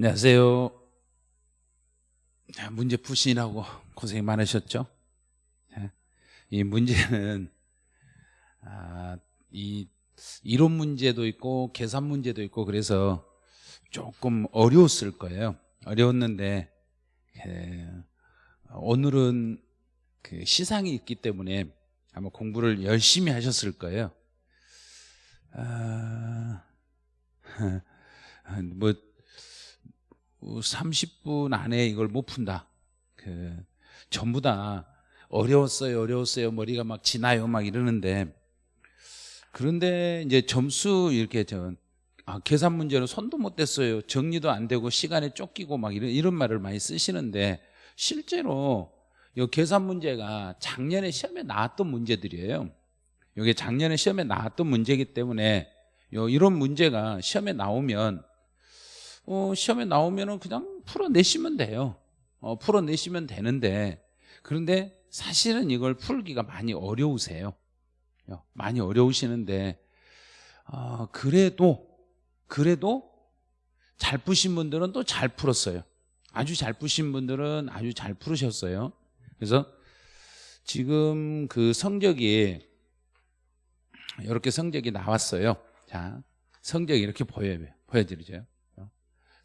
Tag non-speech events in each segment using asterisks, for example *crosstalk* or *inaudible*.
안녕하세요. 자, 문제 푸시라고 고생 많으셨죠? 자, 이 문제는 아, 이 이론 문제도 있고 계산 문제도 있고 그래서 조금 어려웠을 거예요. 어려웠는데 그, 오늘은 그 시상이 있기 때문에 아마 공부를 열심히 하셨을 거예요. 아, *laughs* 뭐 30분 안에 이걸 못 푼다. 그 전부 다 어려웠어요, 어려웠어요. 머리가 막 지나요, 막 이러는데 그런데 이제 점수 이렇게 저 아, 계산 문제는 손도 못 댔어요. 정리도 안 되고 시간에 쫓기고 막 이런 이런 말을 많이 쓰시는데 실제로 이 계산 문제가 작년에 시험에 나왔던 문제들이에요. 이게 작년에 시험에 나왔던 문제이기 때문에 요 이런 문제가 시험에 나오면 어, 시험에 나오면은 그냥 풀어내시면 돼요. 어, 풀어내시면 되는데 그런데 사실은 이걸 풀기가 많이 어려우세요. 어, 많이 어려우시는데 어, 그래도 그래도 잘 푸신 분들은 또 잘 풀었어요. 아주 잘 푸신 분들은 아주 잘 풀으셨어요. 그래서 지금 그 성적이 이렇게 성적이 나왔어요. 자, 성적이 이렇게 보여 보여드리죠.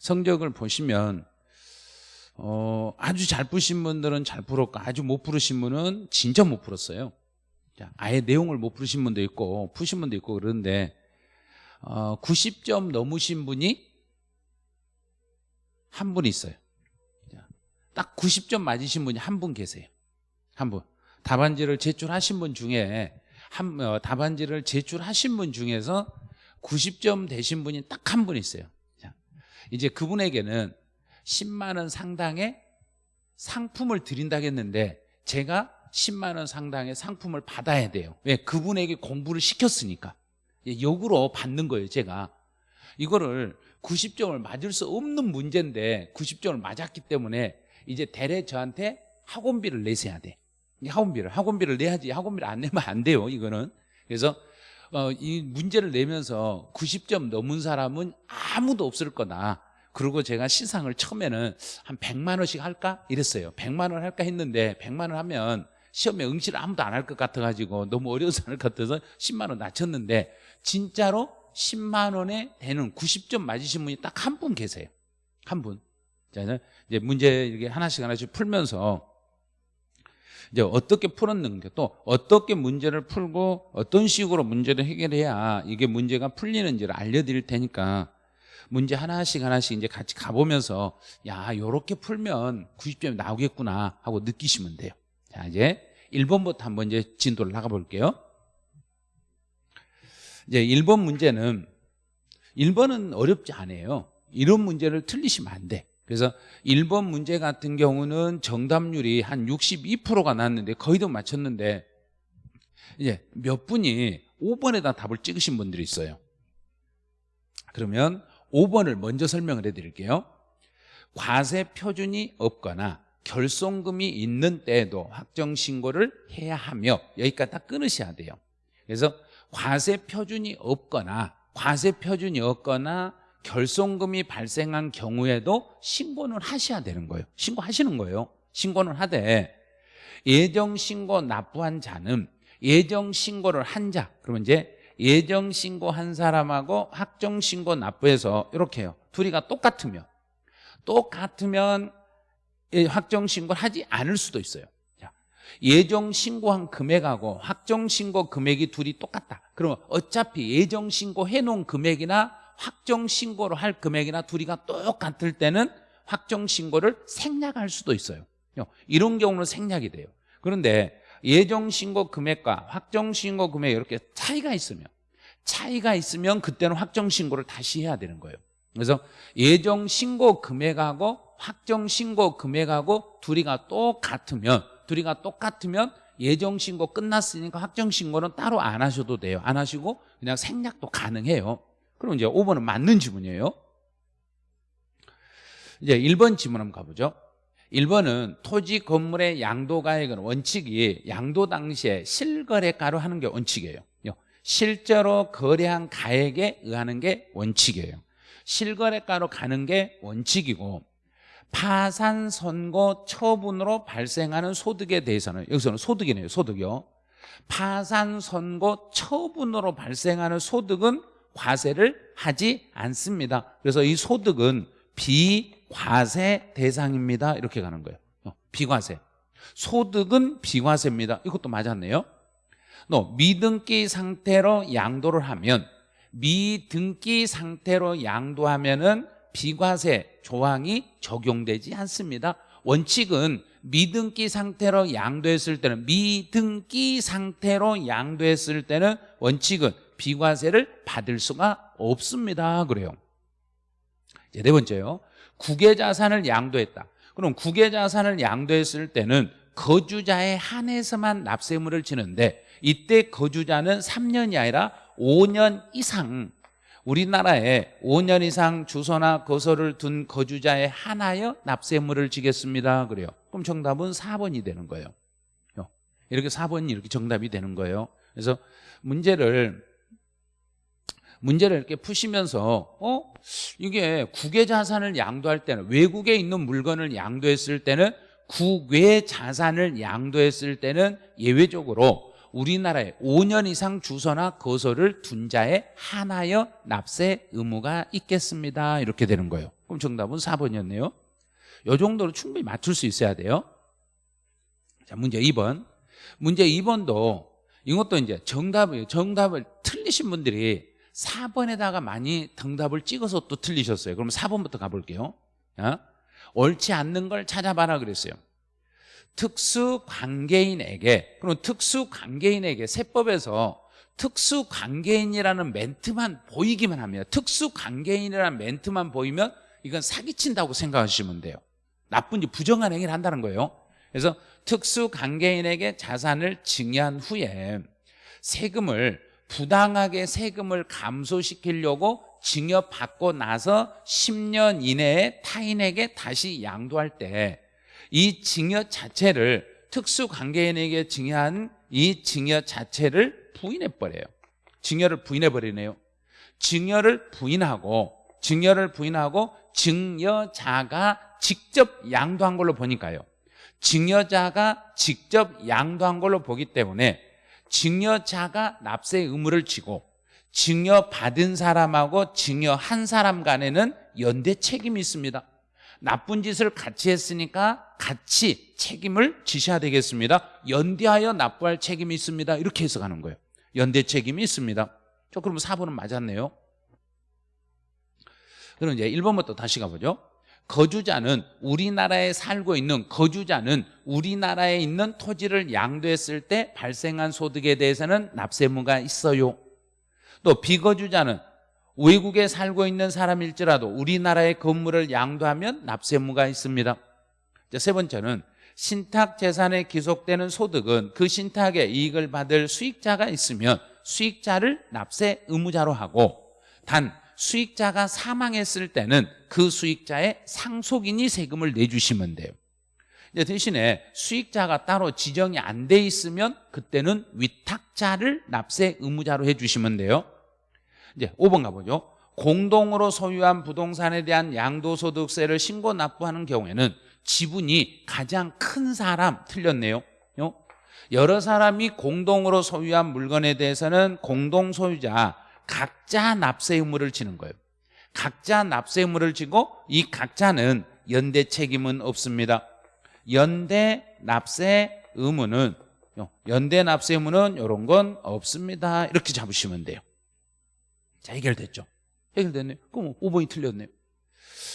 성적을 보시면 어, 아주 잘 푸신 분들은 잘 풀었고 아주 못 풀으신 분은 진짜 못 풀었어요. 자, 아예 내용을 못 풀으신 분도 있고 푸신 분도 있고 그런데 어, 90점 넘으신 분이 한 분 있어요. 자, 딱 90점 맞으신 분이 한 분 계세요. 한 분. 답안지를 제출하신 분 중에 한 어, 답안지를 제출하신 분 중에서 90점 되신 분이 딱 한 분 있어요. 자, 이제 그분에게는 10만 원 상당의 상품을 드린다겠는데 제가 10만 원 상당의 상품을 받아야 돼요. 왜? 그분에게 공부를 시켰으니까. 역으로 받는 거예요, 제가. 이거를 90점을 맞을 수 없는 문제인데 90점을 맞았기 때문에 이제 대래 저한테 학원비를 내셔야 돼. 학원비를 학원비를 내야지 학원비를 안 내면 안 돼요 이거는 그래서 어, 이 문제를 내면서 90점 넘은 사람은 아무도 없을 거다. 그리고 제가 시상을 처음에는 한 100만 원씩 할까? 이랬어요. 100만 원 할까 했는데 100만 원 하면 시험에 응시를 아무도 안 할 것 같아가지고 너무 어려워서 할것 같아서 10만 원 낮췄는데 진짜로 10만 원에 되는 90점 맞으신 분이 딱 한 분 계세요. 한분. 자 이제 문제 이렇게 하나씩 하나씩 풀면서 이제 어떻게 풀었는가 또 어떻게 문제를 풀고 어떤 식으로 문제를 해결해야 이게 문제가 풀리는지를 알려드릴 테니까 문제 하나씩 하나씩 이제 같이 가보면서 야 요렇게 풀면 90점이 나오겠구나 하고 느끼시면 돼요. 자 이제 1번부터 한번 이제 진도를 나가 볼게요. 이제 1번 문제는 1번은 어렵지 않아요. 이런 문제를 틀리시면 안돼 그래서 1번 문제 같은 경우는 정답률이 한 62%가 났는데 거의 다 맞췄는데 이제 몇 분이 5번에다 답을 찍으신 분들이 있어요. 그러면 5번을 먼저 설명을 해드릴게요. 과세 표준이 없거나 결손금이 있는 때에도 확정신고를 해야 하며 여기까지 다 끊으셔야 돼요. 그래서 과세 표준이 없거나 과세 표준이 없거나 결손금이 발생한 경우에도 신고는 하셔야 되는 거예요. 신고하시는 거예요. 신고는 하되 예정신고 납부한 자는 예정신고를 한 자. 그러면 이제 예정신고 한 사람하고 확정신고 납부해서 이렇게 해요. 둘이가 똑같으면. 똑같으면 확정신고를 하지 않을 수도 있어요. 예정신고한 금액하고 확정신고 금액이 둘이 똑같다. 그러면 어차피 예정신고 해놓은 금액이나 확정 신고를 할 금액이나 둘이가 똑같을 때는 확정 신고를 생략할 수도 있어요. 이런 경우는 생략이 돼요. 그런데 예정 신고 금액과 확정 신고 금액 이렇게 차이가 있으면 차이가 있으면 그때는 확정 신고를 다시 해야 되는 거예요. 그래서 예정 신고 금액하고 확정 신고 금액하고 둘이가 똑같으면 둘이가 똑같으면 예정 신고 끝났으니까 확정 신고는 따로 안 하셔도 돼요. 안 하시고 그냥 생략도 가능해요 그럼 이제 5번은 맞는 지문이에요. 이제 1번 지문 한번 가보죠. 1번은 토지 건물의 양도가액은 원칙이 양도 당시에 실거래가로 하는 게 원칙이에요. 실제로 거래한 가액에 의하는 게 원칙이에요. 실거래가로 가는 게 원칙이고 파산 선고 처분으로 발생하는 소득에 대해서는 여기서는 소득이네요 소득이요. 파산 선고 처분으로 발생하는 소득은 과세를 하지 않습니다. 그래서 이 소득은 비과세 대상입니다. 이렇게 가는 거예요. 어, 비과세. 소득은 비과세입니다. 이것도 맞았네요. 또 미등기 상태로 양도를 하면 미등기 상태로 양도하면 은 비과세 조항이 적용되지 않습니다. 원칙은 미등기 상태로 양도했을 때는 미등기 상태로 양도했을 때는 원칙은 비과세를 받을 수가 없습니다. 그래요. 네 번째요. 국외자산을 양도했다. 그럼 국외자산을 양도했을 때는 거주자에 한해서만 납세물을 지는데 이때 거주자는 3년이 아니라 5년 이상 우리나라에 5년 이상 주소나 거소를 둔 거주자에 한하여 납세물을 지겠습니다. 그래요. 그럼 정답은 4번이 되는 거예요. 어, 이렇게 4번이 이렇게 정답이 되는 거예요. 그래서 문제를 문제를 이렇게 푸시면서 어 이게 국외 자산을 양도할 때는 외국에 있는 물건을 양도했을 때는 국외 자산을 양도했을 때는 예외적으로 우리나라에 5년 이상 주소나 거소를 둔 자에 한하여 납세 의무가 있겠습니다. 이렇게 되는 거예요. 그럼 정답은 4번이었네요. 이 정도로 충분히 맞출 수 있어야 돼요. 자, 문제 2번. 문제 2번도 이것도 이제 정답을 정답을 틀리신 분들이 4번에다가 많이 정답을 찍어서 또 틀리셨어요. 그럼 4번부터 가볼게요. 자, 옳지 않는 걸 찾아봐라 그랬어요. 특수 관계인에게 그럼 특수 관계인에게 세법에서 특수 관계인이라는 멘트만 보이기만 하면 특수 관계인이라는 멘트만 보이면 이건 사기친다고 생각하시면 돼요 나쁜지 부정한 행위를 한다는 거예요 그래서 특수 관계인에게 자산을 증여한 후에 세금을 부당하게 세금을 감소시키려고 증여받고 나서 10년 이내에 타인에게 다시 양도할 때 이 증여 자체를 특수관계인에게 증여한 이 증여 자체를 부인해버려요. 증여를 부인해버리네요. 증여를 부인하고 증여를 부인하고 증여자가 직접 양도한 걸로 보니까요. 증여자가 직접 양도한 걸로 보기 때문에 증여자가 납세 의무를 지고 증여받은 사람하고 증여한 사람 간에는 연대 책임이 있습니다. 나쁜 짓을 같이 했으니까 같이 책임을 지셔야 되겠습니다. 연대하여 납부할 책임이 있습니다. 이렇게 해석하는 거예요. 연대 책임이 있습니다. 저 그러면 4번은 맞았네요. 그럼 이제 1번부터 다시 가보죠 거주자는 우리나라에 살고 있는 거주자는 우리나라에 있는 토지를 양도했을 때 발생한 소득에 대해서는 납세무가 있어요. 또 비거주자는 외국에 살고 있는 사람일지라도 우리나라의 건물을 양도하면 납세무가 있습니다. 세 번째는 신탁 재산에 기속되는 소득은 그 신탁의 이익을 받을 수익자가 있으면 수익자를 납세 의무자로 하고 단 수익자가 사망했을 때는 그 수익자의 상속인이 세금을 내주시면 돼요. 대신에 수익자가 따로 지정이 안 돼 있으면 그때는 위탁자를 납세 의무자로 해주시면 돼요. 이제 5번 가보죠. 공동으로 소유한 부동산에 대한 양도소득세를 신고 납부하는 경우에는 지분이 가장 큰 사람 틀렸네요. 여러 사람이 공동으로 소유한 물건에 대해서는 공동 소유자 각자 납세 의무를 지는 거예요. 각자 납세 의무를 지고 이 각자는 연대 책임은 없습니다. 연대 납세 의무는 연대 납세 의무는 이런 건 없습니다. 이렇게 잡으시면 돼요. 자 해결됐죠? 해결됐네요 그럼 5번이 틀렸네요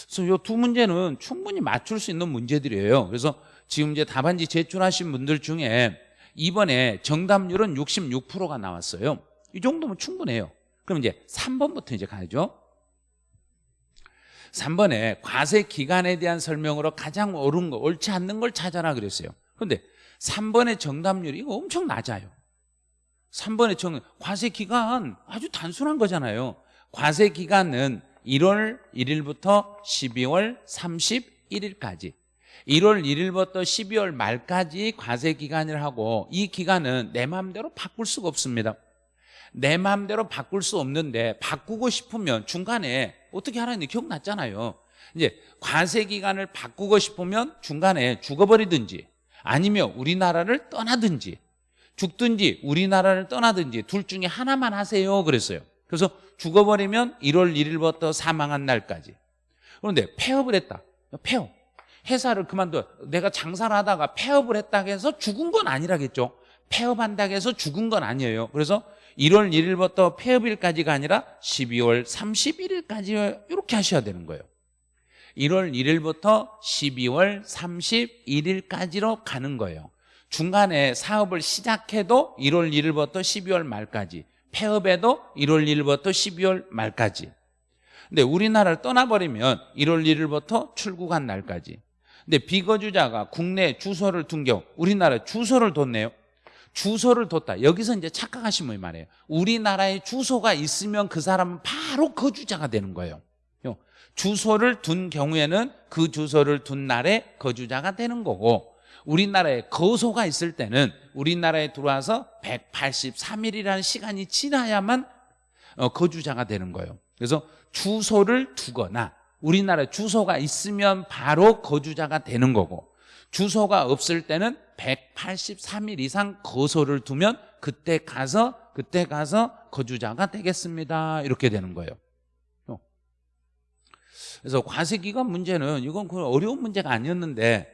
그래서 이 두 문제는 충분히 맞출 수 있는 문제들이에요. 그래서 지금 이제 답안지 제출하신 분들 중에 이번에 정답률은 66%가 나왔어요. 이 정도면 충분해요 그럼 이제 3번부터 이제 가야죠. 3번에 과세 기간에 대한 설명으로 가장 옳은 거 옳지 않는 걸 찾아라 그랬어요. 그런데 3번의 정답률이 이거 엄청 낮아요. 3번의 정 과세 기간 아주 단순한 거잖아요. 과세 기간은 1월 1일부터 12월 31일까지. 1월 1일부터 12월 말까지 과세 기간을 하고 이 기간은 내 마음대로 바꿀 수가 없습니다 내 마음대로 바꿀 수 없는데 바꾸고 싶으면 중간에 어떻게 하라는지 기억났잖아요. 이제 과세 기간을 바꾸고 싶으면 중간에 죽어버리든지 아니면 우리나라를 떠나든지 죽든지 우리나라를 떠나든지 둘 중에 하나만 하세요 그랬어요. 그래서 죽어버리면 1월 1일부터 사망한 날까지. 그런데 폐업을 했다. 폐업. 회사를 그만둬. 내가 장사를 하다가 폐업을 했다고 해서 죽은 건 아니라겠죠. 폐업한다고 해서 죽은 건 아니에요. 그래서 1월 1일부터 폐업일까지가 아니라 12월 31일까지 이렇게 하셔야 되는 거예요. 1월 1일부터 12월 31일까지로 가는 거예요. 중간에 사업을 시작해도 1월 1일부터 12월 말까지, 폐업해도 1월 1일부터 12월 말까지. 근데 우리나라를 떠나버리면 1월 1일부터 출국한 날까지. 근데 비거주자가 국내 주소를 둔 경우 우리나라 주소를 뒀네요. 주소를 뒀다. 여기서 이제 착각하시면 말이에요. 우리나라에 주소가 있으면 그 사람은 바로 거주자가 되는 거예요. 주소를 둔 경우에는 그 주소를 둔 날에 거주자가 되는 거고 우리나라에 거소가 있을 때는 우리나라에 들어와서 183일이라는 시간이 지나야만 어, 거주자가 되는 거예요. 그래서 주소를 두거나 우리나라 주소가 있으면 바로 거주자가 되는 거고 주소가 없을 때는 183일 이상 거소를 두면 그때 가서 그때 가서 거주자가 되겠습니다. 이렇게 되는 거예요. 그래서 과세기간 문제는 이건 그 어려운 문제가 아니었는데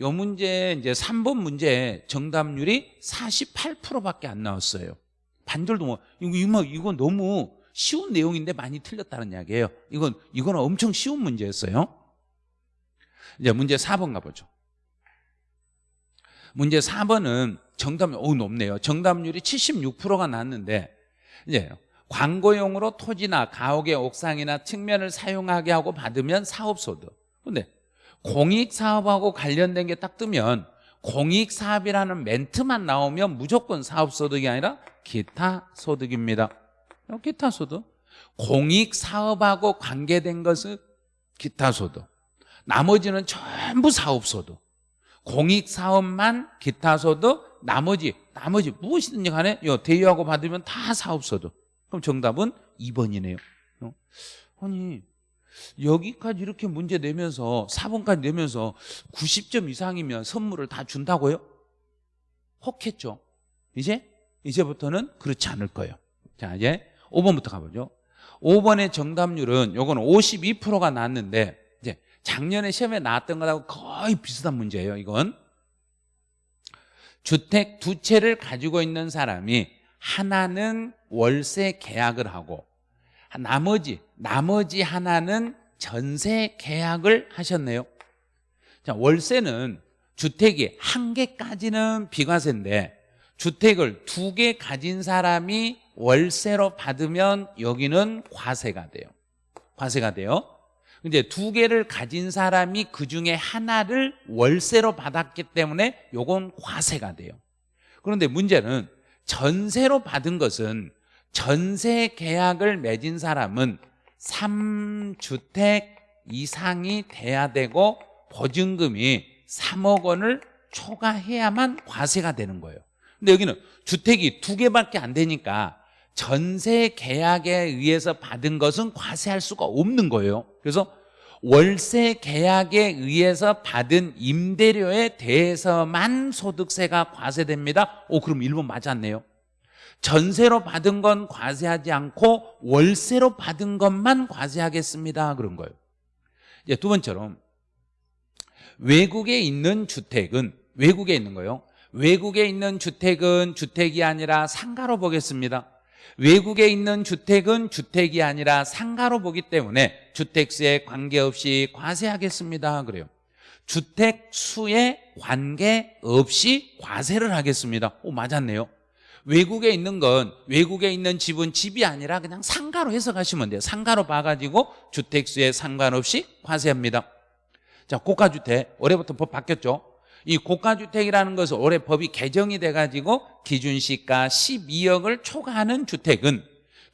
이 문제 이제 3번 문제 정답률이 48%밖에 안 나왔어요. 반절도 뭐 이거 이거 너무 쉬운 내용인데 많이 틀렸다는 이야기예요. 이건 이거는 엄청 쉬운 문제였어요. 이제 문제 4번 가보죠. 문제 4번은 정답률 오 높네요. 정답률이 76%가 나왔는데 이제 광고용으로 토지나 가옥의 옥상이나 측면을 사용하게 하고 받으면 사업소득. 근데 공익사업하고 관련된 게 딱 뜨면 공익사업이라는 멘트만 나오면 무조건 사업소득이 아니라 기타 소득입니다. 기타 소득. 공익사업하고 관계된 것은 기타 소득. 나머지는 전부 사업소득. 공익사업만 기타 소득, 나머지, 나머지 무엇이든지 간에 대여하고 받으면 다 사업소득. 그럼 정답은 2번이네요. 어? 아니 여기까지 이렇게 문제 내면서 4번까지 내면서 90점 이상이면 선물을 다 준다고요? 혹했죠. 이제 이제부터는 그렇지 않을 거예요. 자 이제 5번부터 가보죠. 5번의 정답률은 요건 52%가 나왔는데 작년에 시험에 나왔던 것하고 거의 비슷한 문제예요. 이건 주택 두 채를 가지고 있는 사람이 하나는 월세 계약을 하고 나머지 나머지 하나는 전세 계약을 하셨네요. 자, 월세는 주택이 한 개까지는 비과세인데 주택을 두 개 가진 사람이 월세로 받으면 여기는 과세가 돼요. 과세가 돼요. 이제 두 개를 가진 사람이 그 중에 하나를 월세로 받았기 때문에 요건 과세가 돼요. 그런데 문제는 전세로 받은 것은 전세 계약을 맺은 사람은 3주택 이상이 돼야 되고 보증금이 3억 원을 초과해야만 과세가 되는 거예요 근데 여기는 주택이 두 개밖에 안 되니까 전세 계약에 의해서 받은 것은 과세할 수가 없는 거예요. 그래서 월세 계약에 의해서 받은 임대료에 대해서만 소득세가 과세됩니다. 오 그럼 1번 맞았네요. 전세로 받은 건 과세하지 않고 월세로 받은 것만 과세하겠습니다. 그런 거예요. 이제 두 번째로 외국에 있는 주택은 외국에 있는 거예요. 외국에 있는 주택은 주택이 아니라 상가로 보겠습니다 외국에 있는 주택은 주택이 아니라 상가로 보기 때문에 주택수에 관계없이 과세하겠습니다. 그래요. 주택 수에 관계없이 과세를 하겠습니다. 오 맞았네요. 외국에 있는 건 외국에 있는 집은 집이 아니라 그냥 상가로 해석하시면 돼요. 상가로 봐가지고 주택수에 상관없이 과세합니다. 자 고가주택. 올해부터 법 바뀌었죠 이 고가주택이라는 것은 올해 법이 개정이 돼가지고 기준시가 12억을 초과하는 주택은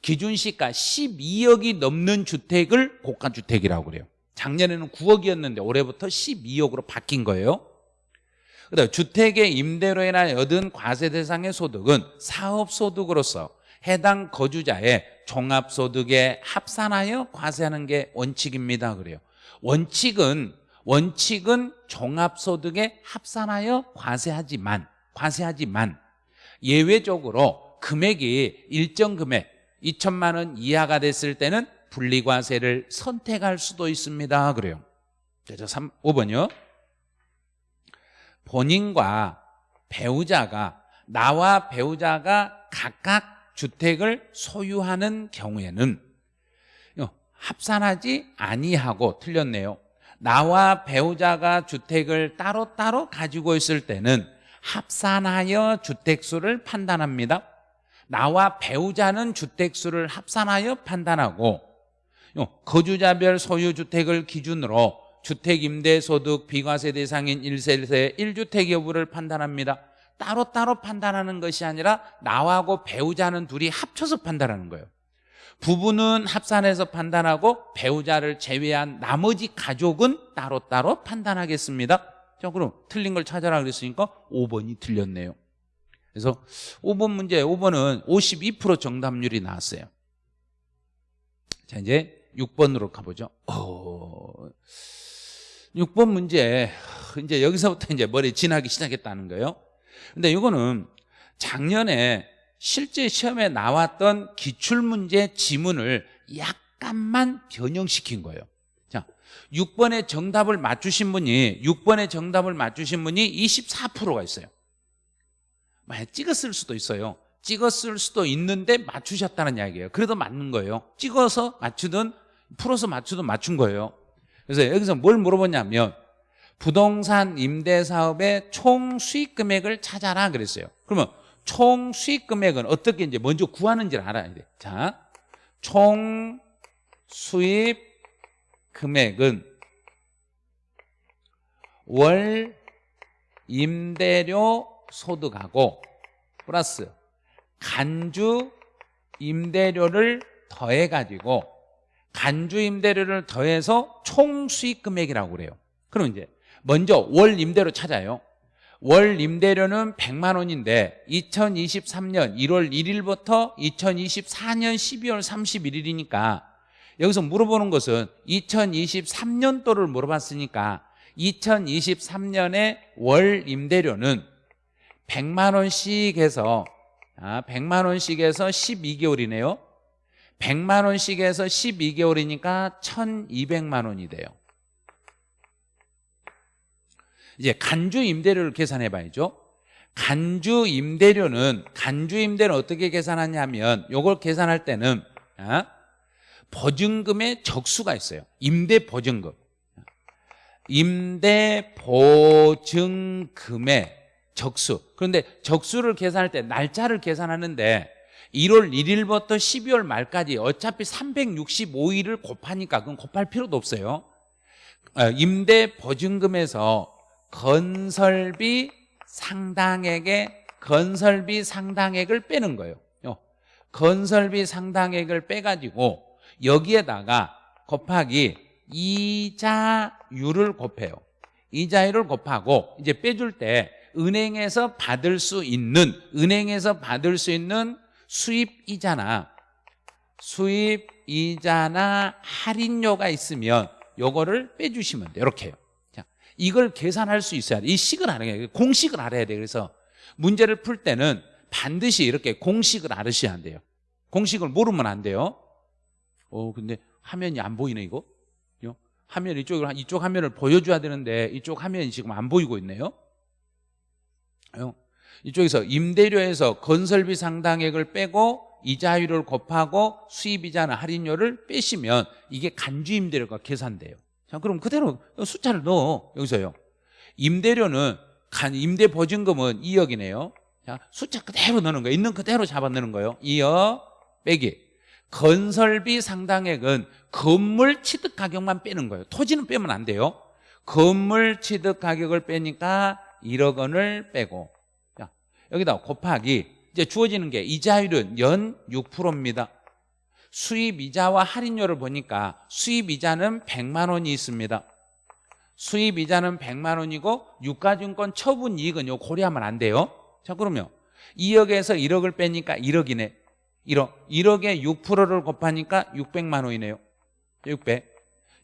기준시가 12억이 넘는 주택을 고가주택이라고 그래요 작년에는 9억이었는데 올해부터 12억으로 바뀐 거예요 그다음 주택의 임대로 인하여 얻은 과세 대상의 소득은 사업소득으로서 해당 거주자의 종합소득에 합산하여 과세하는 게 원칙입니다. 그래요. 원칙은 원칙은 종합소득에 합산하여 과세하지만 과세하지만 예외적으로 금액이 일정 금액 2천만 원 이하가 됐을 때는 분리과세를 선택할 수도 있습니다. 그래요. 자, 3, 5번이요. 본인과 배우자가 나와 배우자가 각각 주택을 소유하는 경우에는 합산하지 아니하고 틀렸네요. 나와 배우자가 주택을 따로따로 가지고 있을 때는 합산하여 주택수를 판단합니다. 나와 배우자는 주택수를 합산하여 판단하고 거주자별 소유주택을 기준으로 주택임대소득 비과세 대상인 1세대 1주택 여부를 판단합니다. 따로따로 판단하는 것이 아니라 나하고 배우자는 둘이 합쳐서 판단하는 거예요. 부부는 합산해서 판단하고 배우자를 제외한 나머지 가족은 따로따로 판단하겠습니다. 자, 그럼 틀린 걸 찾아라 그랬으니까 5번이 틀렸네요. 그래서 5번 문제, 5번은 52% 정답률이 나왔어요. 자, 이제 6번으로 가보죠. 어, 6번 문제, 이제 여기서부터 이제 머리 지나기 시작했다는 거예요. 근데 이거는 작년에 실제 시험에 나왔던 기출문제 지문을 약간만 변형시킨 거예요. 자, 6번의 정답을 맞추신 분이 6번의 정답을 맞추신 분이 24%가 있어요. 만약 찍었을 수도 있어요. 찍었을 수도 있는데 맞추셨다는 이야기예요. 그래도 맞는 거예요. 찍어서 맞추든 풀어서 맞추든 맞춘 거예요. 그래서 여기서 뭘 물어보냐면 부동산 임대 사업의 총 수익 금액을 찾아라 그랬어요. 그러면 총 수익 금액은 어떻게 이제 먼저 구하는지를 알아야 돼. 자, 총 수입 금액은 월 임대료 소득하고 플러스 간주 임대료를 더해 가지고 간주 임대료를 더해서 총 수익 금액이라고 그래요. 그럼 이제 먼저 월 임대료 찾아요. 월 임대료는 100만 원인데 2023년 1월 1일부터 2024년 12월 31일이니까 여기서 물어보는 것은 2023년도를 물어봤으니까 2023년에 월 임대료는 100만 원씩 해서 아, 100만 원씩 해서 12개월이네요. 100만 원씩 해서 12개월이니까 1200만 원이 돼요 이제 간주 임대료를 계산해 봐야죠. 간주 임대료는 간주 임대료는 어떻게 계산하냐면 이걸 계산할 때는 아, 보증금의 적수가 있어요. 임대 보증금. 임대 보증금의 적수. 그런데 적수를 계산할 때 날짜를 계산하는데 1월 1일부터 12월 말까지 어차피 365일을 곱하니까 그건 곱할 필요도 없어요. 어, 임대 보증금에서 건설비 상당액의 건설비 상당액을 빼는 거예요. 건설비 상당액을 빼가지고 여기에다가 곱하기 이자율을 곱해요. 이자율을 곱하고 이제 빼줄 때 은행에서 받을 수 있는 은행에서 받을 수 있는 수입 이자나 수입 이자나 할인료가 있으면 요거를 빼주시면 돼요. 이렇게요. 자, 이걸 계산할 수 있어야 돼. 이 식을 알아야 돼. 공식을 알아야 돼. 그래서 문제를 풀 때는 반드시 이렇게 공식을 알으셔야 돼요. 공식을 모르면 안 돼요. 어, 근데 화면이 안 보이네, 이거. 화면 이쪽을, 이쪽 화면을 보여줘야 되는데 이쪽 화면이 지금 안 보이고 있네요. 이쪽에서 임대료에서 건설비 상당액을 빼고 이자율을 곱하고 수입이자나 할인료를 빼시면 이게 간주 임대료가 계산돼요. 자, 그럼 그대로 숫자를 넣어. 여기서요. 임대료는 간 임대 보증금은 2억이네요. 자, 숫자 그대로 넣는 거예요. 있는 그대로 잡아 넣는 거예요. 2억 빼기. 건설비 상당액은 건물 취득 가격만 빼는 거예요. 토지는 빼면 안 돼요. 건물 취득 가격을 빼니까 1억 원을 빼고 자, 여기다 곱하기 이제 주어지는 게 이자율은 연 6%입니다. 수입 이자와 할인료를 보니까 수입 이자는 100만 원이 있습니다. 수입 이자는 100만 원이고 유가증권 처분 이익은 요 고려하면 안 돼요. 자 그러면 2억에서 1억을 빼니까 1억이네. 1억 1억에 6%를 곱하니까 600만 원이네요 600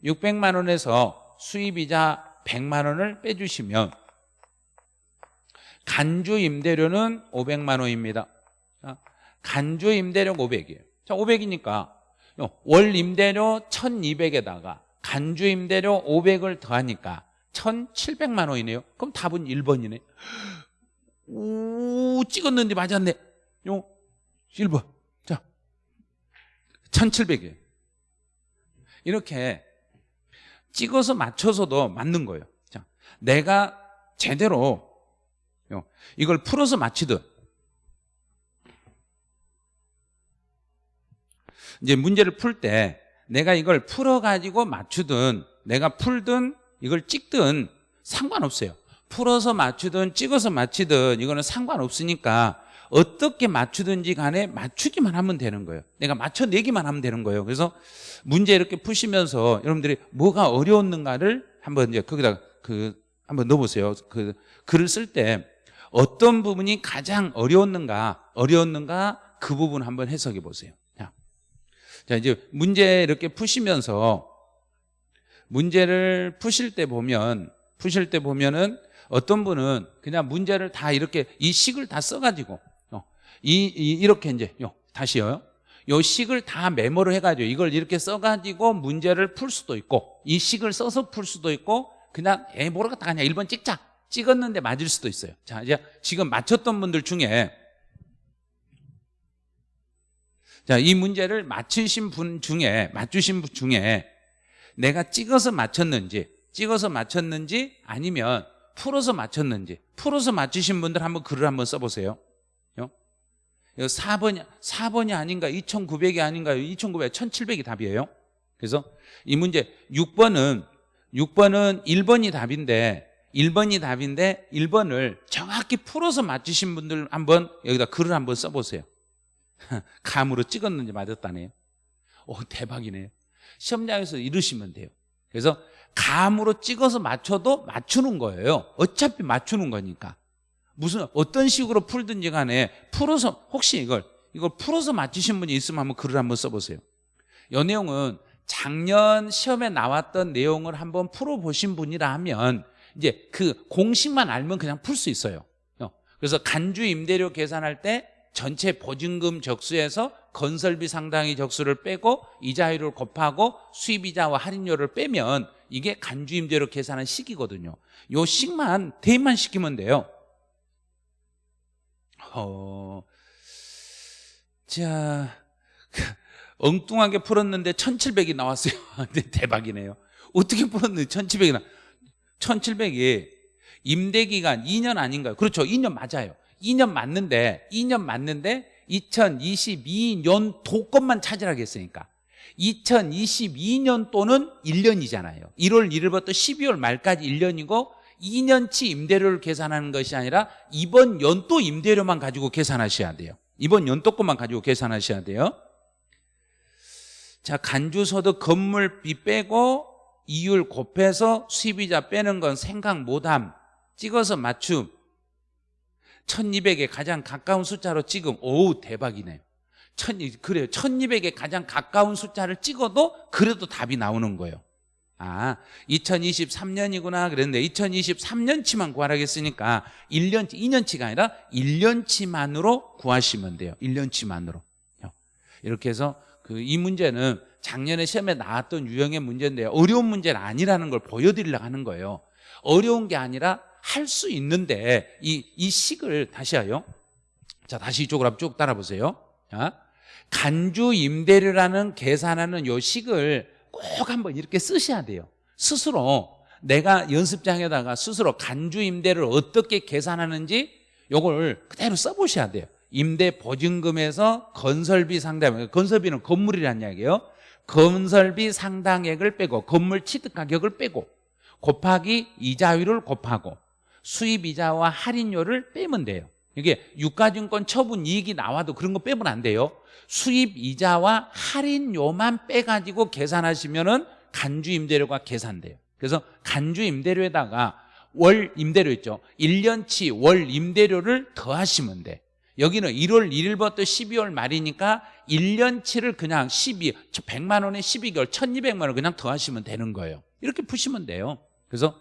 600만 원에서 수입이자 100만 원을 빼주시면 간주 임대료는 500만 원입니다 자, 간주 임대료 500이에요 자 500이니까 월 임대료 1200에다가 간주 임대료 500을 더하니까 1700만 원이네요. 그럼 답은 1번이네. 오 찍었는데 맞았네 요 1번. 자 1700이에요. 이렇게 찍어서 맞춰서도 맞는 거예요. 자, 내가 제대로 요, 이걸 풀어서 맞히듯 이제 문제를 풀 때 내가 이걸 풀어가지고 맞추든 내가 풀든 이걸 찍든 상관없어요. 풀어서 맞추든 찍어서 맞히든 이거는 상관없으니까 어떻게 맞추든지 간에 맞추기만 하면 되는 거예요. 내가 맞춰내기만 하면 되는 거예요. 그래서 문제 이렇게 푸시면서 여러분들이 뭐가 어려웠는가를 한번 이제 거기다 그 한번 넣어보세요. 그 글을 쓸 때 어떤 부분이 가장 어려웠는가 어려웠는가 그 부분 한번 해석해 보세요 자, 자 이제 문제 이렇게 푸시면서 문제를 푸실 때 보면 푸실 때 보면은 어떤 분은 그냥 문제를 다 이렇게 이 식을 다 써가지고 어, 이, 이 이 렇게 이제 요, 다시요. 요 식을 다 메모를 해가지고 이걸 이렇게 써가지고 문제를 풀 수도 있고 이 식을 써서 풀 수도 있고 그냥 에 모르겠다 그냥 1번 찍자 찍었는데 맞을 수도 있어요. 자 이제 지금 맞췄던 분들 중에 자 이 문제를 맞추신 분 중에 맞추신 분 중에 내가 찍어서 맞췄는지 찍어서 맞췄는지 아니면 풀어서 맞췄는지 풀어서 맞추신 분들 한번 글을 한번 써보세요. 4번이, 4번이 아닌가 2900이 아닌가요 2900, 1700이 답이에요. 그래서 이 문제 6번은 6번은 1번이 답인데 1번이 답인데 1번을 정확히 풀어서 맞추신 분들 한번 여기다 글을 한번 써보세요 *laughs* 감으로 찍었는지 맞았다네요. 오 대박이네요. 시험장에서 이러시면 돼요. 그래서 감으로 찍어서 맞춰도 맞추는 거예요. 어차피 맞추는 거니까. 무슨 어떤 식으로 풀든지 간에 풀어서 혹시 이걸 이걸 풀어서 맞추신 분이 있으면 한번 글을 한번 써보세요. 이 내용은 작년 시험에 나왔던 내용을 한번 풀어보신 분이라 하면 이제 그 공식만 알면 그냥 풀 수 있어요. 어. 그래서 간주 임대료 계산할 때 전체 보증금 적수에서 건설비 상당히 적수를 빼고 이자율을 곱하고 수입이자와 할인료를 빼면 이게 간주 임대료 계산한 식이거든요 요 식만 대입만 시키면 돼요 어, 자, *laughs* 엉뚱하게 풀었는데 1700이 나왔어요. *laughs* 대박이네요. 어떻게 풀었는데 1700이 나 1700이 임대기간 2년 아닌가요? 그렇죠. 2년 맞아요. 2년 맞는데, 2년 맞는데 2022년 도건만 찾으라고 했으니까. 2022년 또는 1년이잖아요. 1월 1일부터 12월 말까지 1년이고 2년치 임대료를 계산하는 것이 아니라 이번 연도 임대료만 가지고 계산하셔야 돼요. 이번 연도 것만 가지고 계산하셔야 돼요. 자 간주소득 건물비 빼고 이율 곱해서 수입이자 빼는 건 생각 못함. 찍어서 맞춤 1200에 가장 가까운 숫자로 찍음 오 대박이네요 천, 그래요. 1200에 가장 가까운 숫자를 찍어도 그래도 답이 나오는 거예요. 아 2023년이구나 그랬는데 2023년치만 구하라겠으니까 1년치 2년치가 아니라 1년치만으로 구하시면 돼요. 1년치만으로. 이렇게 해서 그 이 문제는 작년에 시험에 나왔던 유형의 문제인데요 어려운 문제는 아니라는 걸 보여드리려고 하는 거예요. 어려운 게 아니라 할 수 있는데 이, 이 식을 다시 하요 자 다시 이쪽으로 쭉 따라 보세요. 자, 간주 임대료라는 계산하는 요 식을 꼭 한번 이렇게 쓰셔야 돼요. 스스로 내가 연습장에다가 스스로 간주 임대를 어떻게 계산하는지 요걸 그대로 써보셔야 돼요. 임대 보증금에서 건설비 상당 건설비는 건물이란 이야기예요. 건설비 상당액을 빼고 건물 취득 가격을 빼고 곱하기 이자율을 곱하고 수입이자와 할인료를 빼면 돼요. 이게 유가증권 처분 이익이 나와도 그런 거 빼면 안 돼요. 수입 이자와 할인료만 빼가지고 계산하시면 은 간주 임대료가 계산돼요. 그래서 간주 임대료에다가 월 임대료 있죠? 1년치 월 임대료를 더하시면 돼. 여기는 1월 1일부터 12월 말이니까 1년치를 그냥 12, 100만 원에 12개월, 1200만 원 그냥 더하시면 되는 거예요. 이렇게 푸시면 돼요. 그래서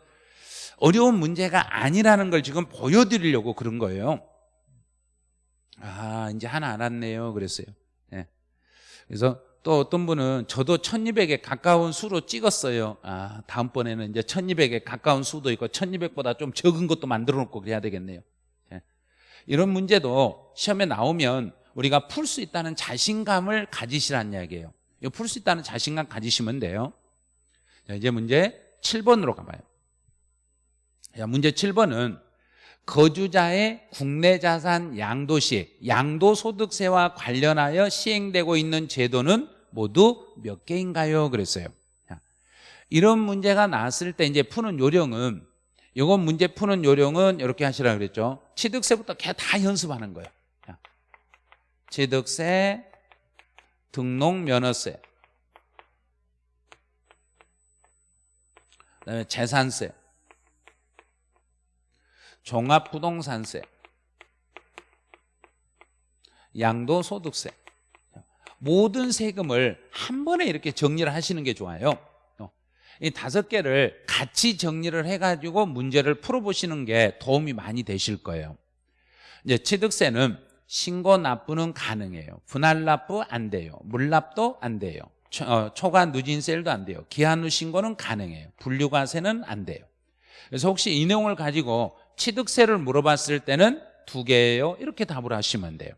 어려운 문제가 아니라는 걸 지금 보여드리려고 그런 거예요. 아, 이제 하나 알았네요. 그랬어요. 예. 그래서 또 어떤 분은 저도 1200에 가까운 수로 찍었어요. 아, 다음번에는 이제 1200에 가까운 수도 있고 1200보다 좀 적은 것도 만들어 놓고 그래야 되겠네요. 예. 이런 문제도 시험에 나오면 우리가 풀 수 있다는 자신감을 가지시라는 이야기예요. 풀 수 있다는 자신감 가지시면 돼요. 자, 이제 문제 7번으로 가봐요. 자, 문제 7번은 거주자의 국내 자산 양도시, 양도소득세와 관련하여 시행되고 있는 제도는 모두 몇 개인가요? 그랬어요. 자, 이런 문제가 나왔을 때 이제 푸는 요령은 이건 문제 푸는 요령은 이렇게 하시라 그랬죠. 취득세부터 그냥 다 연습하는 거예요. 자, 취득세, 등록면허세, 그다음에 재산세, 종합부동산세, 양도소득세 모든 세금을 한 번에 이렇게 정리를 하시는 게 좋아요. 어. 이 다섯 개를 같이 정리를 해가지고 문제를 풀어보시는 게 도움이 많이 되실 거예요. 이제 취득세는 신고 납부는 가능해요. 분할 납부 안 돼요. 물납도 안 돼요. 초, 어, 초과 누진세일도 안 돼요. 기한 후 신고는 가능해요. 분류과세는 안 돼요. 그래서 혹시 이 내용을 가지고 취득세를 물어봤을 때는 두 개예요. 이렇게 답을 하시면 돼요.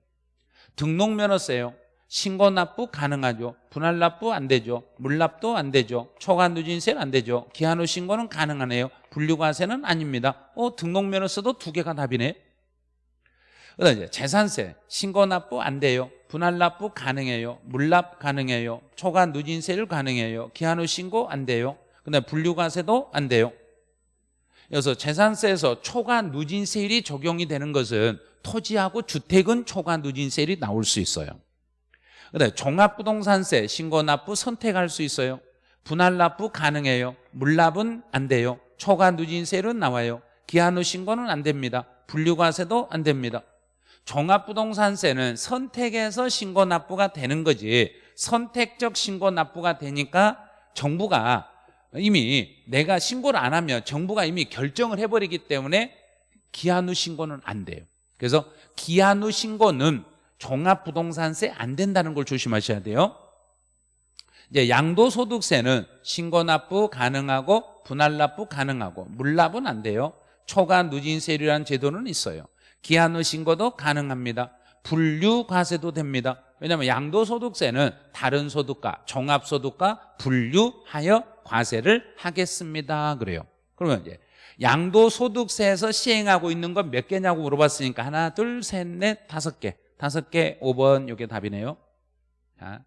등록면허세요. 신고 납부 가능하죠. 분할 납부 안 되죠. 물납도 안 되죠. 초과 누진세는 안 되죠. 기한 후 신고는 가능하네요. 분류과세는 아닙니다. 어 등록면허세도 두 개가 답이네. 그다음 이제 재산세 신고 납부 안 돼요. 분할 납부 가능해요. 물납 가능해요. 초과 누진세를 가능해요. 기한 후 신고 안 돼요. 그다음 분류과세도 안 돼요 그래서 재산세에서 초과 누진세율이 적용이 되는 것은 토지하고 주택은 초과 누진세율이 나올 수 있어요. 그다음에 종합부동산세 신고납부 선택할 수 있어요. 분할 납부 가능해요. 물납은 안 돼요. 초과 누진세율은 나와요. 기한 후 신고는 안 됩니다. 분류과세도 안 됩니다. 종합부동산세는 선택해서 신고납부가 되는 거지 선택적 신고납부가 되니까 정부가 이미 내가 신고를 안 하면 정부가 이미 결정을 해버리기 때문에 기한 후 신고는 안 돼요. 그래서 기한 후 신고는 종합부동산세 안 된다는 걸 조심하셔야 돼요. 이제 양도소득세는 신고납부 가능하고 분할납부 가능하고 물납은 안 돼요. 초과 누진세율이라는 제도는 있어요. 기한 후 신고도 가능합니다. 분류과세도 됩니다. 왜냐하면 양도소득세는 다른 소득과 종합소득과 분류하여 과세를 하겠습니다. 그래요. 그러면 이제 양도소득세에서 시행하고 있는 건 몇 개냐고 물어봤으니까 하나 둘 셋 넷 다섯 개. 다섯 개 5번 이게 답이네요. 자,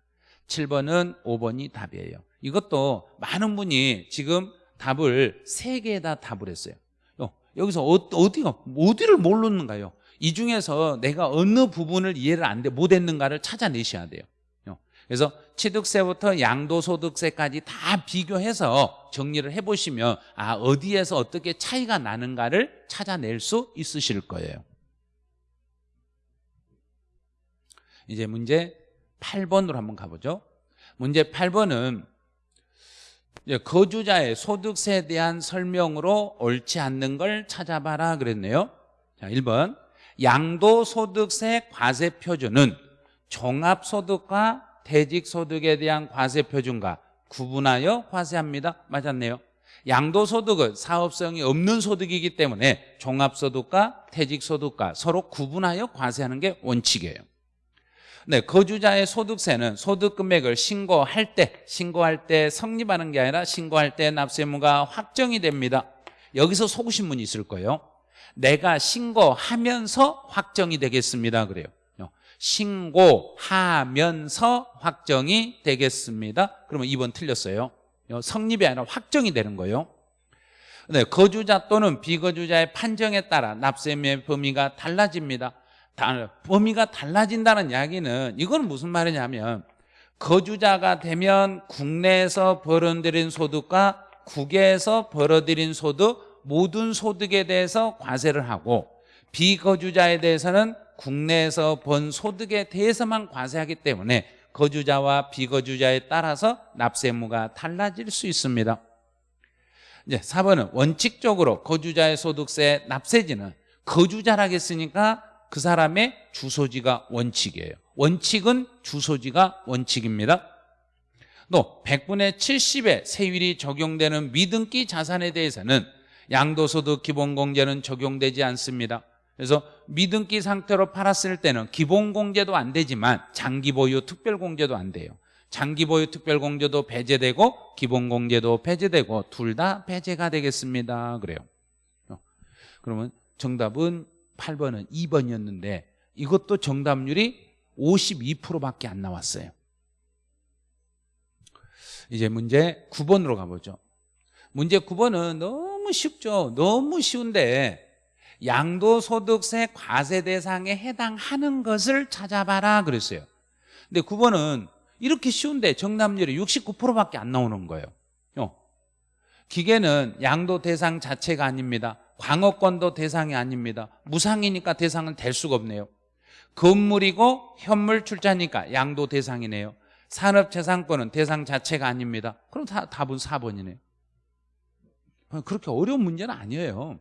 7번은 5번이 답이에요. 이것도 많은 분이 지금 답을 세 개에다 답을 했어요. 어, 여기서 어, 어디가 어디를 모르는가요? 이 중에서 내가 어느 부분을 이해를 안 돼, 못했는가를 찾아내셔야 돼요. 어, 그래서 취득세부터 양도소득세까지 다 비교해서 정리를 해보시면 아 어디에서 어떻게 차이가 나는가를 찾아낼 수 있으실 거예요. 이제 문제 8번으로 한번 가보죠. 문제 8번은 거주자의 소득세에 대한 설명으로 옳지 않는 걸 찾아봐라 그랬네요. 자 1번. 양도소득세 과세표준은 종합소득과 퇴직소득에 대한 과세표준과 구분하여 과세합니다. 맞았네요. 양도소득은 사업성이 없는 소득이기 때문에 종합소득과 퇴직소득과 서로 구분하여 과세하는 게 원칙이에요. 네, 거주자의 소득세는 소득 금액을 신고할 때 신고할 때 성립하는 게 아니라 신고할 때 납세무가 확정이 됩니다. 여기서 속으신 분이 있을 거예요. 내가 신고하면서 확정이 되겠습니다. 그래요 신고하면서 확정이 되겠습니다. 그러면 2번 틀렸어요. 성립이 아니라 확정이 되는 거예요. 네, 거주자 또는 비거주자의 판정에 따라 납세의 범위가 달라집니다. 범위가 달라진다는 이야기는 이건 무슨 말이냐면 거주자가 되면 국내에서 벌어들인 소득과 국외에서 벌어들인 소득 모든 소득에 대해서 과세를 하고 비거주자에 대해서는 국내에서 번 소득에 대해서만 과세하기 때문에 거주자와 비거주자에 따라서 납세 의무가 달라질 수 있습니다. 이제 4번은 원칙적으로 거주자의 소득세 납세지는 거주자라고 했으니까 그 사람의 주소지가 원칙이에요. 원칙은 주소지가 원칙입니다. 또 100분의 70의 세율이 적용되는 미등기 자산에 대해서는 양도소득 기본공제는 적용되지 않습니다. 그래서 미등기 상태로 팔았을 때는 기본공제도 안 되지만 장기보유 특별공제도 안 돼요. 장기보유 특별공제도 배제되고 기본공제도 배제되고 둘다 배제가 되겠습니다. 그래요. 어. 그러면 정답은 8번은 2번이었는데 이것도 정답률이 52%밖에 안 나왔어요. 이제 문제 9번으로 가보죠. 문제 9번은 너무 쉽죠. 너무 쉬운데 양도소득세 과세 대상에 해당하는 것을 찾아봐라 그랬어요. 근데 9번은 이렇게 쉬운데 정답률이 69%밖에 안 나오는 거예요. 어. 기계는 양도 대상 자체가 아닙니다. 광어권도 대상이 아닙니다. 무상이니까 대상은 될 수가 없네요. 건물이고 현물 출자니까 양도 대상이네요. 산업재산권은 대상 자체가 아닙니다. 그럼 다, 답은 4번이네요. 그렇게 어려운 문제는 아니에요.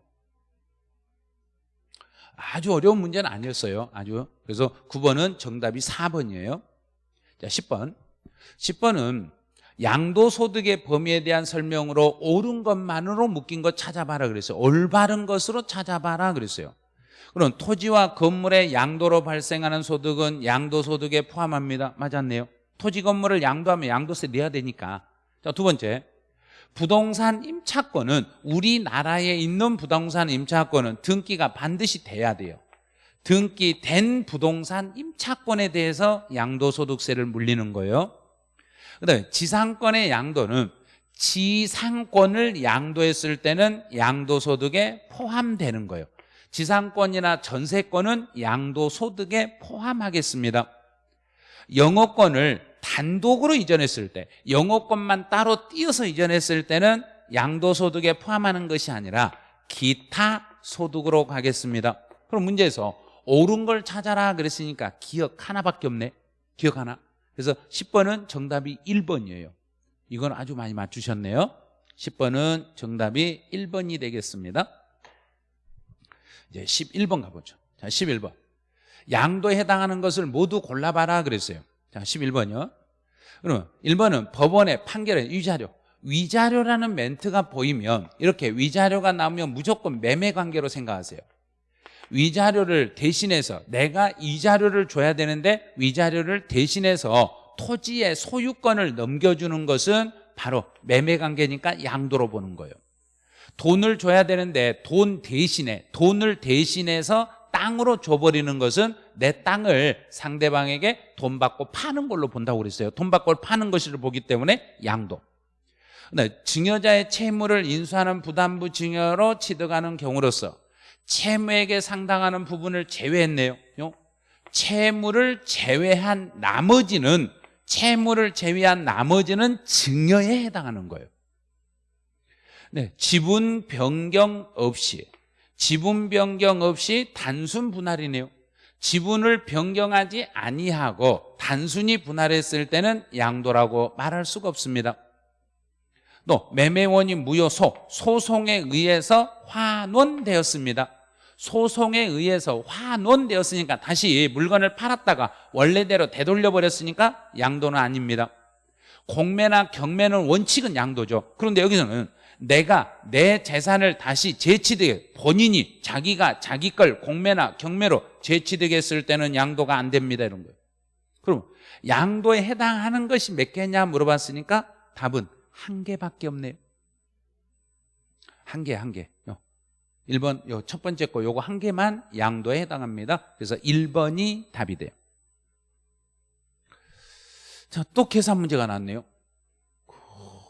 아주 어려운 문제는 아니었어요. 아주. 그래서 9번은 정답이 4번이에요. 자, 10번. 10번은 양도소득의 범위에 대한 설명으로 옳은 것만으로 묶인 것 찾아봐라 그랬어요. 올바른 것으로 찾아봐라 그랬어요. 그럼 토지와 건물의 양도로 발생하는 소득은 양도소득에 포함합니다. 맞았네요. 토지 건물을 양도하면 양도세 내야 되니까. 자, 두 번째. 부동산 임차권은 우리나라에 있는 부동산 임차권은 등기가 반드시 돼야 돼요. 등기된 부동산 임차권에 대해서 양도소득세를 물리는 거예요. 그다음에 지상권의 양도는 지상권을 양도했을 때는 양도소득에 포함되는 거예요. 지상권이나 전세권은 양도소득에 포함하겠습니다. 영어권을 단독으로 이전했을 때 영어권만 따로 띄어서 이전했을 때는 양도소득에 포함하는 것이 아니라 기타 소득으로 가겠습니다. 그럼 문제에서 옳은 걸 찾아라 그랬으니까 기억 하나밖에 없네. 기억 하나. 그래서 10번은 정답이 1번이에요. 이건 아주 많이 맞추셨네요. 10번은 정답이 1번이 되겠습니다. 이제 11번 가보죠. 자 11번. 양도에 해당하는 것을 모두 골라봐라 그랬어요 자, 11번이요. 그러면 1번은 법원의 판결의 위자료. 위자료라는 멘트가 보이면 이렇게 위자료가 나오면 무조건 매매 관계로 생각하세요. 위자료를 대신해서 내가 이자료를 줘야 되는데 위자료를 대신해서 토지의 소유권을 넘겨주는 것은 바로 매매 관계니까 양도로 보는 거예요. 돈을 줘야 되는데 돈 대신에 돈을 대신해서 땅으로 줘버리는 것은 내 땅을 상대방에게 돈 받고 파는 걸로 본다고 그랬어요. 돈 받고 파는 것을 보기 때문에 양도. 네, 증여자의 채무를 인수하는 부담부 증여로 취득하는 경우로서 채무에게 상당하는 부분을 제외했네요. 채무를 제외한 나머지는 채무를 제외한 나머지는 증여에 해당하는 거예요. 네, 지분 변경 없이 지분 변경 없이 단순 분할이네요 지분을 변경하지 아니하고 단순히 분할했을 때는 양도라고 말할 수가 없습니다. 또 매매원이 무효소 소송에 의해서 환원되었습니다. 소송에 의해서 환원되었으니까 다시 물건을 팔았다가 원래대로 되돌려 버렸으니까 양도는 아닙니다. 공매나 경매는 원칙은 양도죠. 그런데 여기서는 내가 내 재산을 다시 재취득 본인이 자기가 자기 걸 공매나 경매로 재취득했을 때는 양도가 안 됩니다 이런 거예요 그럼 양도에 해당하는 것이 몇 개냐 물어봤으니까 답은 한 개밖에 없네요 한 개, 한 개. 1번, 요 첫 번째 거 요거 한 개만 양도에 해당합니다. 그래서 1번이 답이 돼요. 자, 또 계산 문제가 나왔네요.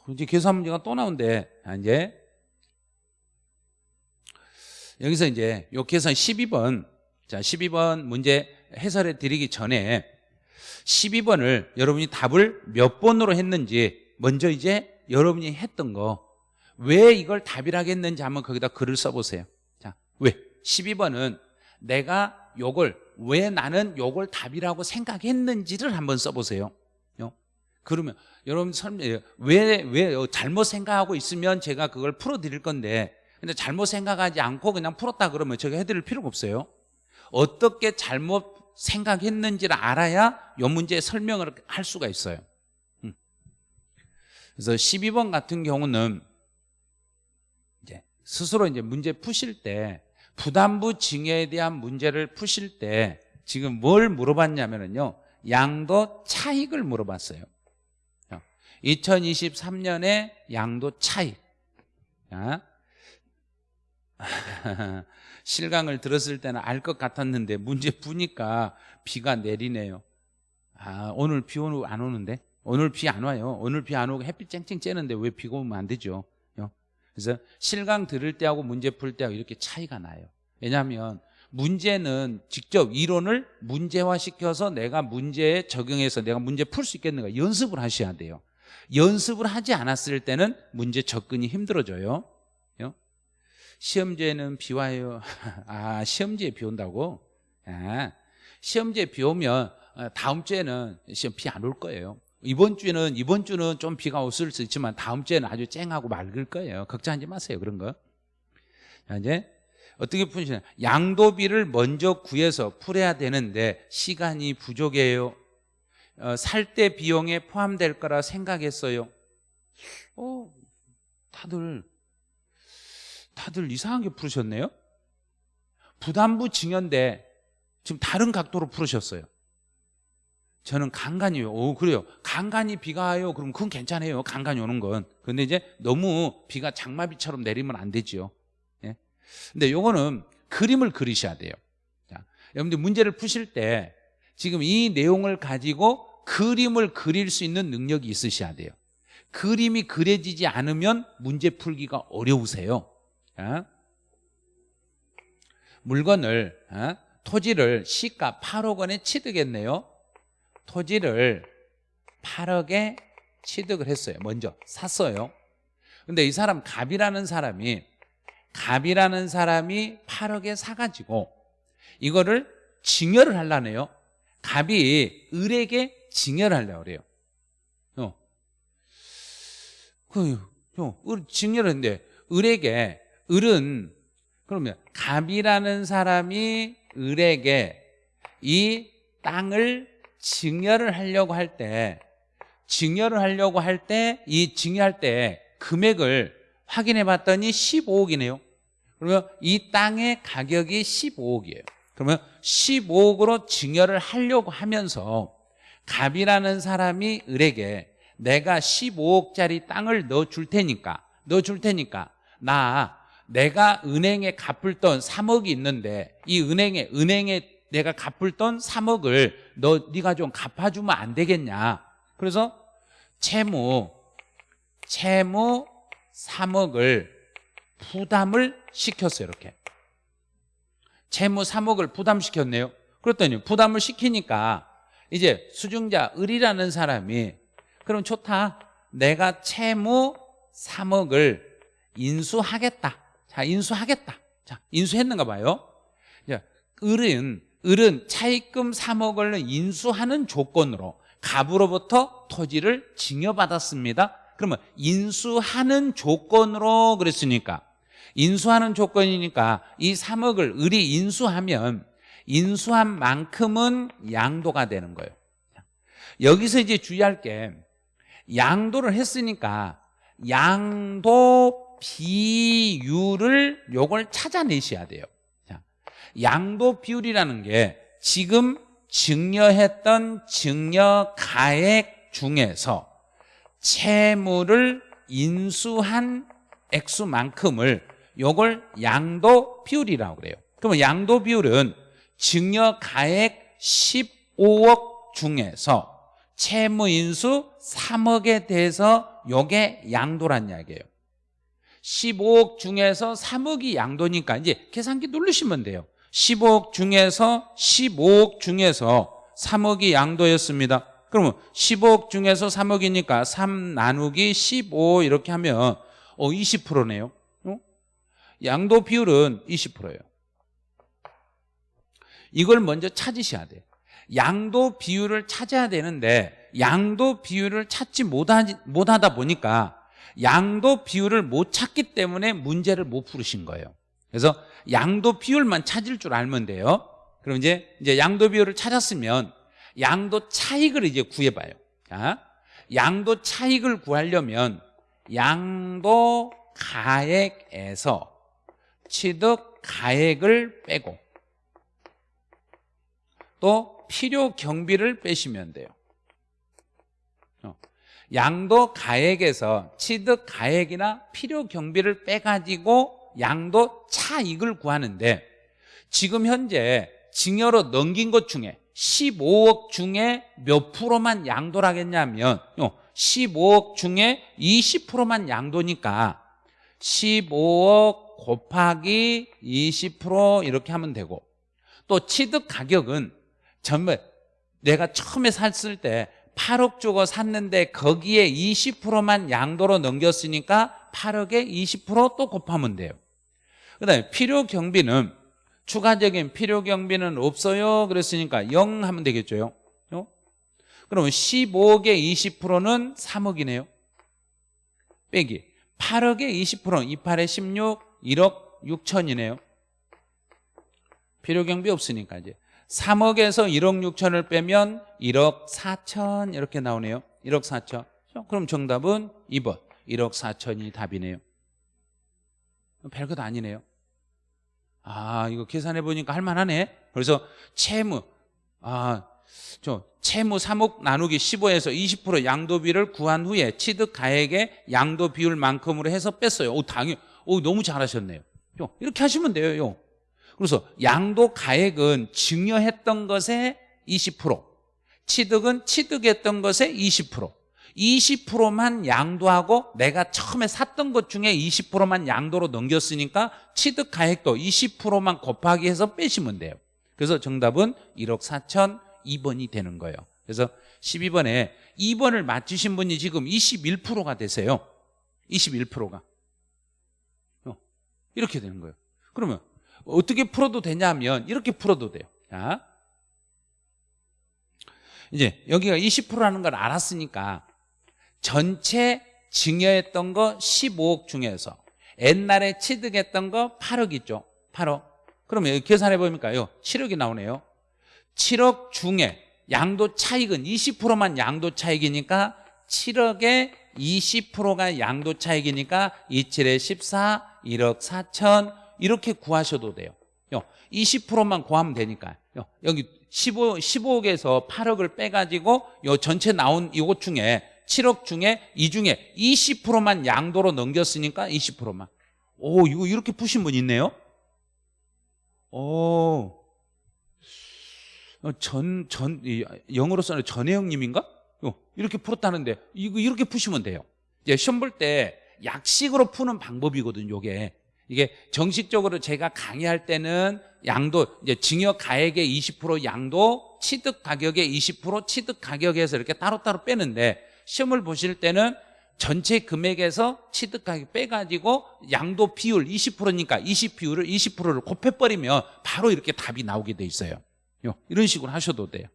이제 계산 문제가 또 나온대. 아, 이제 여기서 이제 요 계산 12번 자 12번 문제 해설해 드리기 전에 12번을 여러분이 답을 몇 번으로 했는지 먼저 이제 여러분이 했던 거 왜 이걸 답이라고 했는지 한번 거기다 글을 써보세요 자, 왜? 12번은 내가 요걸 왜 나는 요걸 답이라고 생각했는지를 한번 써보세요 요. 그러면 여러분 설명 왜, 왜 잘못 생각하고 있으면 제가 그걸 풀어드릴 건데 근데 잘못 생각하지 않고 그냥 풀었다 그러면 제가 해드릴 필요가 없어요 어떻게 잘못 생각했는지를 알아야 요 문제의 설명을 할 수가 있어요. 음. 그래서 12번 같은 경우는 이제 스스로 이제 문제 푸실 때 부담부 증여에 대한 문제를 푸실 때 지금 뭘 물어봤냐면요 양도 차익을 물어봤어요. 2023년에 양도 차익. 자, *laughs* 실강을 들었을 때는 알 것 같았는데 문제 푸니까 비가 내리네요. 아 오늘 비 오는 안 오는데? 오늘 비 안 와요. 오늘 비 안 오고 햇빛 쨍쨍 쬐는데 왜 비가 오면 안 되죠? 그래서 실강 들을 때하고 문제 풀 때하고 이렇게 차이가 나요. 왜냐하면 문제는 직접 이론을 문제화시켜서 내가 문제에 적용해서 내가 문제 풀 수 있겠는가 연습을 하셔야 돼요. 연습을 하지 않았을 때는 문제 접근이 힘들어져요 시험지에는 비 와요. *laughs* 아 시험지에 비 온다고? 아, 시험지에 비 오면 어, 다음 주에는 시험 비 안 올 거예요. 이번 주는 이번 주는 좀 비가 없을 수 있지만 다음 주에는 아주 쨍하고 맑을 거예요. 걱정하지 마세요 그런 거. 자, 이제 어떻게 푸시냐 양도비를 먼저 구해서 풀어야 되는데 시간이 부족해요. 어, 살 때 비용에 포함될 거라 생각했어요. 어, 다들 다들 이상하게 풀으셨네요 부담부 증여인데 지금 다른 각도로 풀으셨어요 저는 간간이요. 오, 그래요. 간간이 비가 와요. 그럼 그건 괜찮아요. 간간이 오는 건. 근데 이제 너무 비가 장마비처럼 내리면 안 되지요. 예? 근데 요거는 그림을 그리셔야 돼요. 자, 여러분들 문제를 푸실 때 지금 이 내용을 가지고 그림을 그릴 수 있는 능력이 있으셔야 돼요. 그림이 그려지지 않으면 문제 풀기가 어려우세요. 자, 물건을 어? 토지를 시가 8억 원에 취득했네요. 토지를 8억에 취득을 했어요. 먼저 샀어요. 근데 이 사람 갑이라는 사람이 갑이라는 사람이 8억에 사가지고 이거를 증여를 하려네요. 갑이 을에게 증여를 하려고 그래요. 어. 그, 어, 을 증여를 했는데 을에게 을은 그러면 갑이라는 사람이 을에게 이 땅을 증여를 하려고 할 때 증여를 하려고 할 때 이 증여할 때 금액을 확인해 봤더니 15억이네요. 그러면 이 땅의 가격이 15억이에요. 그러면 15억으로 증여를 하려고 하면서 갑이라는 사람이 을에게 내가 15억짜리 땅을 넣어줄 테니까 넣어줄 테니까 나 내가 은행에 갚을 돈 3억이 있는데 이 은행에 은행에 내가 갚을 돈 3억을 너 네가 좀 갚아주면 안 되겠냐? 그래서 채무 채무 3억을 부담을 시켰어요 이렇게. 채무 3억을 부담시켰네요. 그랬더니 부담을 시키니까 이제 수증자 을이라는 사람이 그럼 좋다. 내가 채무 3억을 인수하겠다 자 인수하겠다. 자 인수했는가 봐요. 을은 을은 차입금 3억을 인수하는 조건으로 갑으로부터 토지를 증여받았습니다. 그러면 인수하는 조건으로 그랬으니까. 인수하는 조건이니까 이 3억을 을이 인수하면 인수한 만큼은 양도가 되는 거예요. 여기서 이제 주의할 게 양도를 했으니까 양도 비율을 요걸 찾아내셔야 돼요. 양도 비율이라는 게 지금 증여했던 증여 가액 중에서 채무를 인수한 액수만큼을 요걸 양도 비율이라고 그래요. 그러면 양도 비율은 증여 가액 15억 중에서 채무 인수 3억에 대해서 요게 양도란 이야기예요 15억 중에서 3억이 양도니까 이제 계산기 누르시면 돼요. 15억 중에서 15억 중에서 3억이 양도였습니다. 그러면 15억 중에서 3억이니까 3 나누기 15 이렇게 하면 어 20%네요. 어? 양도 비율은 20%예요. 이걸 먼저 찾으셔야 돼요. 양도 비율을 찾아야 되는데 양도 비율을 찾지 못하다 보니까 양도 비율을 못 찾기 때문에 문제를 못 풀으신 거예요. 그래서 양도 비율만 찾을 줄 알면 돼요. 그럼 이제 이제 양도 비율을 찾았으면 양도 차익을 이제 구해봐요. 자, 양도 차익을 구하려면 양도 가액에서 취득 가액을 빼고 또 필요 경비를 빼시면 돼요. 어. 양도 가액에서 취득 가액이나 필요 경비를 빼가지고 양도 차익을 구하는데 지금 현재 증여로 넘긴 것 중에 15억 중에 몇 프로만 양도를 하겠냐면 15억 중에 20%만 양도니까 15억 곱하기 20% 이렇게 하면 되고 또 취득 가격은 전부 내가 처음에 샀을 때 8억 주고 샀는데 거기에 20%만 양도로 넘겼으니까 8억에 20%또 곱하면 돼요. 그 다음에 필요 경비는 추가적인 필요 경비는 없어요. 그랬으니까 0 하면 되겠죠 요? 그러면 15억에 20%는 3억이네요. 빼기. 8억에 20%는 28에 16 1억 6천이네요. 필요 경비 없으니까 이제 3억에서 1억 6천을 빼면 1억 4천 이렇게 나오네요. 1억 4천. 그럼 정답은 2번. 1억 4천이 답이네요. 별것 아니네요. 아 이거 계산해 보니까 할만하네. 그래서 채무. 아 저 채무 3억 나누기 15에서 20% 양도비를 구한 후에 취득 가액의 양도 비율만큼으로 해서 뺐어요. 오 당연. 오 너무 잘하셨네요. 이렇게 하시면 돼요 그래서 양도 가액은 증여했던 것의 20% 취득은 취득했던 것의 20% 20%만 양도하고 내가 처음에 샀던 것 중에 20%만 양도로 넘겼으니까 취득 가액도 20%만 곱하기 해서 빼시면 돼요. 그래서 정답은 1억 4천 2번이 되는 거예요. 그래서 12번에 2번을 맞추신 분이 지금 21%가 되세요. 21%가. 어, 이렇게 되는 거예요. 그러면 어떻게 풀어도 되냐면 이렇게 풀어도 돼요. 자, 이제 여기가 20%라는 걸 알았으니까 전체 증여했던 거 15억 중에서 옛날에 취득했던 거 8억 있죠. 8억. 그러면 계산해 보니까요. 7억이 나오네요. 7억 중에 양도 차익은 20%만 양도 차익이니까 7억에 20%가 양도 차익이니까 27에 14 1억 4천 이렇게 구하셔도 돼요 20%만 구하면 되니까 여기 15, 15억에서 8억을 빼가지고 요 전체 나온 이것 중에 7억 중에 이 중에 20%만 양도로 넘겼으니까 20%만 오 이거 이렇게 푸신 분 있네요 오 전, 전, 영어로 써는 전혜영님인가? 이렇게 풀었다는데, 이거 이렇게 푸시면 돼요. 이제 시험 볼 때 약식으로 푸는 방법이거든요, 이게. 이게 정식적으로 제가 강의할 때는 양도, 이제 증여 가액의 20% 양도, 취득 가격의 20% 취득 가격에서 이렇게 따로따로 빼는데, 시험을 보실 때는 전체 금액에서 취득 가격 빼가지고 양도 비율 20%니까 20 비율을 20%를 곱해버리면 바로 이렇게 답이 나오게 돼 있어요. 이런 식으로 하셔도 돼요.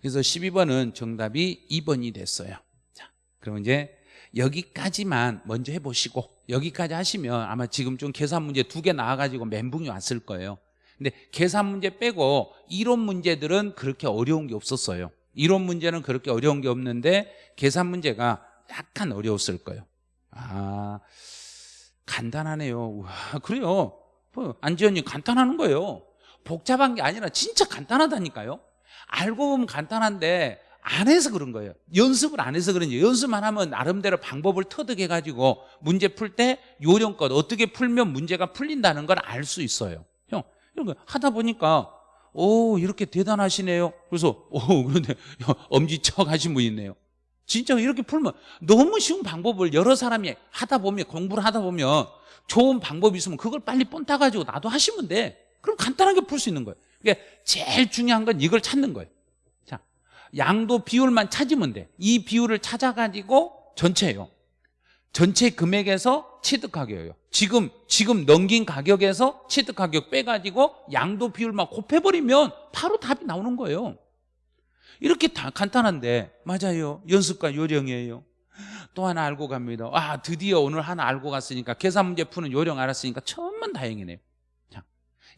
그래서 12번은 정답이 2번이 됐어요. 자, 그럼 이제 여기까지만 먼저 해보시고 여기까지 하시면 아마 지금 좀 계산 문제 두 개 나와가지고 멘붕이 왔을 거예요. 근데 계산 문제 빼고 이론 문제들은 그렇게 어려운 게 없었어요. 이론 문제는 그렇게 어려운 게 없는데 계산 문제가 약간 어려웠을 거예요. 아, 간단하네요. 와, 그래요. 뭐, 안지현님 간단하는 거예요. 복잡한 게 아니라 진짜 간단하다니까요. 알고 보면 간단한데 안 해서 그런 거예요. 연습을 안 해서 그런지 연습만 하면 나름대로 방법을 터득해가지고 문제 풀 때 요령껏 어떻게 풀면 문제가 풀린다는 걸 알 수 있어요. 형, 이런 거 하다 보니까 오 이렇게 대단하시네요. 그래서 오 그런데 *laughs* 엄지척 하신 분 있네요. 진짜 이렇게 풀면 너무 쉬운 방법을 여러 사람이 하다 보면 공부를 하다 보면 좋은 방법이 있으면 그걸 빨리 뻔따 가지고 나도 하시면 돼. 그럼 간단하게 풀 수 있는 거예요. 그러니까 제일 중요한 건 이걸 찾는 거예요. 자, 양도 비율만 찾으면 돼. 이 비율을 찾아가지고 전체예요. 전체 금액에서 취득 가격이에요. 지금 지금 넘긴 가격에서 취득 가격 빼가지고 양도 비율만 곱해버리면 바로 답이 나오는 거예요. 이렇게 다 간단한데 맞아요. 연습과 요령이에요. 또 하나 알고 갑니다. 아 드디어 오늘 하나 알고 갔으니까 계산 문제 푸는 요령 알았으니까 천만 다행이네요. 자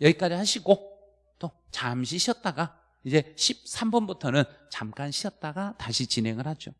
여기까지 하시고 또 잠시 쉬었다가 이제 13번부터는 잠깐 쉬었다가 다시 진행을 하죠.